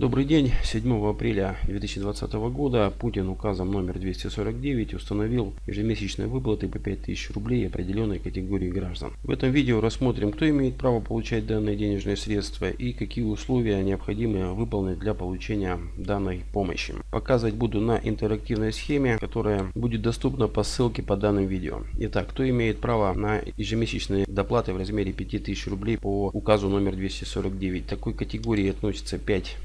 Добрый день. 7 апреля 2020 года Путин указом номер 249 установил ежемесячные выплаты по 5000 рублей определенной категории граждан. В этом видео рассмотрим, кто имеет право получать данные денежные средства и какие условия необходимы выполнить для получения данной помощи. Показывать буду на интерактивной схеме, которая будет доступна по ссылке по данным видео. Итак, кто имеет право на ежемесячные доплаты в размере 5000 рублей по указу номер 249. Такой категории относится 5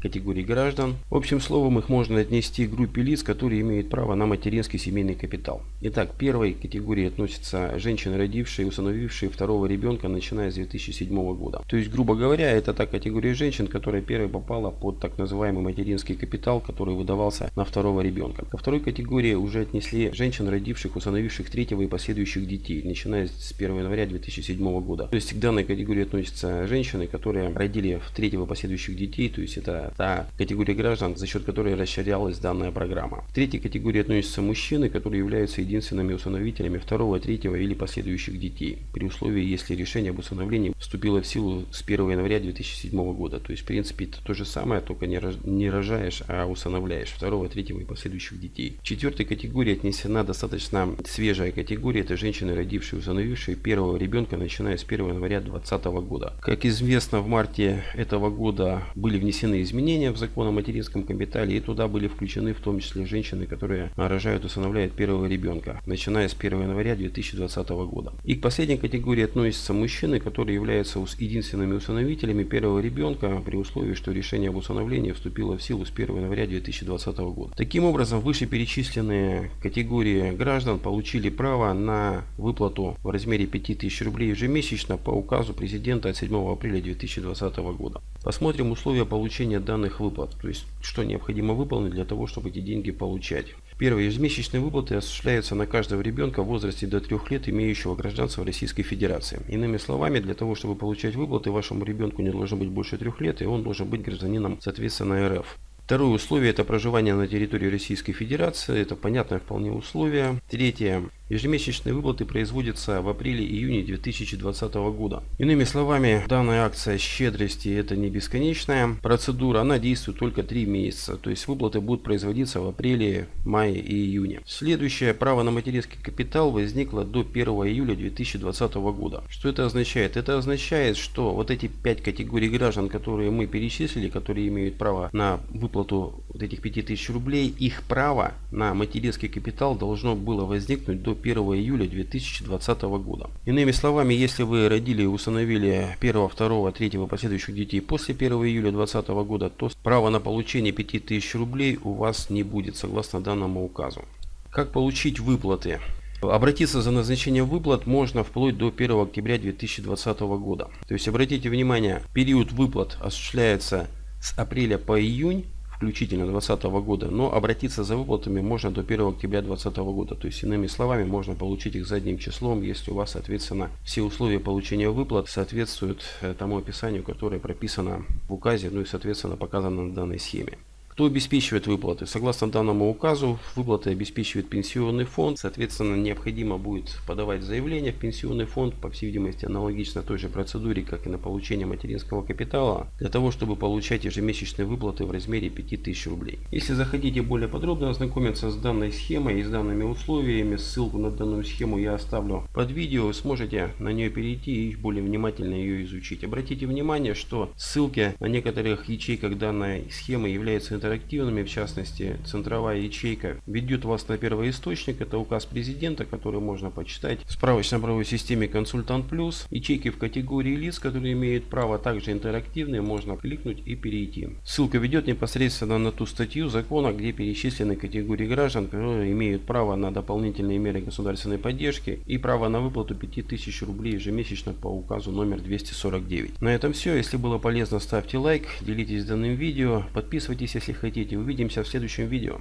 категорий граждан. Общим словом их можно отнести к группе лиц, которые имеют право на материнский семейный капитал. Итак, первой категории относятся женщины, родившие и установившие второго ребенка, начиная с 2007 года. То есть, грубо говоря, это та категория женщин, которая первой попала под так называемый материнский капитал, который выдавался на второго ребенка. Ко второй категории уже отнесли женщин, родивших, установивших третьего и последующих детей, начиная с 1 января 2007 года. То есть, к данной категории относятся женщины, которые родили в третьего и последующих детей, то есть это та категория граждан, за счет которой расширялась данная программа. В третьей категории относятся мужчины, которые являются единственными усыновителями второго, третьего или последующих детей, при условии, если решение об усыновлении вступило в силу с 1 января 2007 года. То есть, в принципе, это то же самое, только не рожаешь, а усыновляешь второго, третьего и последующих детей. В четвертой категории отнесена достаточно свежая категория, это женщины, родившие и усыновившие первого ребенка, начиная с 1 января 2020 года. Как известно, в марте этого года были внесены изменения изменения в закон о материнском капитале, и туда были включены в том числе женщины, которые рожают и усыновляют первого ребенка, начиная с 1 января 2020 года. И к последней категории относятся мужчины, которые являются единственными усыновителями первого ребенка при условии, что решение об усыновлении вступило в силу с 1 января 2020 года. Таким образом, вышеперечисленные категории граждан получили право на выплату в размере 5000 рублей ежемесячно по указу президента от 7 апреля 2020 года. Посмотрим условия получения данных выплат, то есть что необходимо выполнить для того, чтобы эти деньги получать. Первое. Ежемесячные выплаты осуществляются на каждого ребенка в возрасте до 3 лет, имеющего гражданство Российской Федерации. Иными словами, для того, чтобы получать выплаты, вашему ребенку не должно быть больше 3 лет, и он должен быть гражданином, соответственно, РФ. Второе условие – это проживание на территории Российской Федерации. Это понятное вполне условие. Третье Ежемесячные выплаты производятся в апреле-июне 2020 года. Иными словами, данная акция щедрости это не бесконечная процедура, она действует только 3 месяца. То есть выплаты будут производиться в апреле, мае и июне. Следующее право на материнский капитал возникло до 1 июля 2020 года. Что это означает? Это означает, что вот эти 5 категорий граждан, которые мы перечислили, которые имеют право на выплату вот этих 5000 рублей, их право на материнский капитал должно было возникнуть до 1 июля 2020 года. Иными словами, если вы родили и установили 1, 2, 3 последующих детей после 1 июля 2020 года, то право на получение 5000 рублей у вас не будет согласно данному указу. Как получить выплаты? Обратиться за назначением выплат можно вплоть до 1 октября 2020 года. То есть обратите внимание, период выплат осуществляется с апреля по июнь включительно 2020 года, но обратиться за выплатами можно до 1 октября 2020 года. То есть, иными словами, можно получить их задним числом, если у вас, соответственно, все условия получения выплат соответствуют э, тому описанию, которое прописано в указе, ну и, соответственно, показано на данной схеме. Кто обеспечивает выплаты? Согласно данному указу, выплаты обеспечивает пенсионный фонд. Соответственно, необходимо будет подавать заявление в пенсионный фонд, по всей видимости, аналогично той же процедуре, как и на получение материнского капитала, для того, чтобы получать ежемесячные выплаты в размере 5000 рублей. Если захотите более подробно ознакомиться с данной схемой и с данными условиями, ссылку на данную схему я оставлю под видео, вы сможете на нее перейти и более внимательно ее изучить. Обратите внимание, что ссылки на некоторых ячейках данной схемы являются интернет интерактивными, в частности, центровая ячейка ведет вас на первый источник, это указ президента, который можно почитать в справочно-правовой системе Консультант Плюс. Ячейки в категории лиц, которые имеют право также интерактивные, можно кликнуть и перейти. Ссылка ведет непосредственно на ту статью закона, где перечислены категории граждан, которые имеют право на дополнительные меры государственной поддержки и право на выплату 5000 рублей ежемесячно по указу номер 249. На этом все. Если было полезно, ставьте лайк, делитесь данным видео, подписывайтесь, если хотите. Увидимся в следующем видео.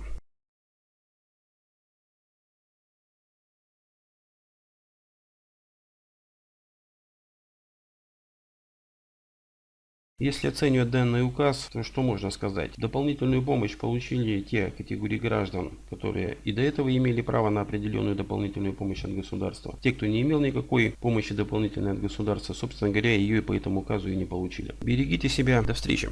Если оценивать данный указ, то что можно сказать? Дополнительную помощь получили те категории граждан, которые и до этого имели право на определенную дополнительную помощь от государства. Те, кто не имел никакой помощи дополнительной от государства, собственно говоря, ее и по этому указу и не получили. Берегите себя. До встречи.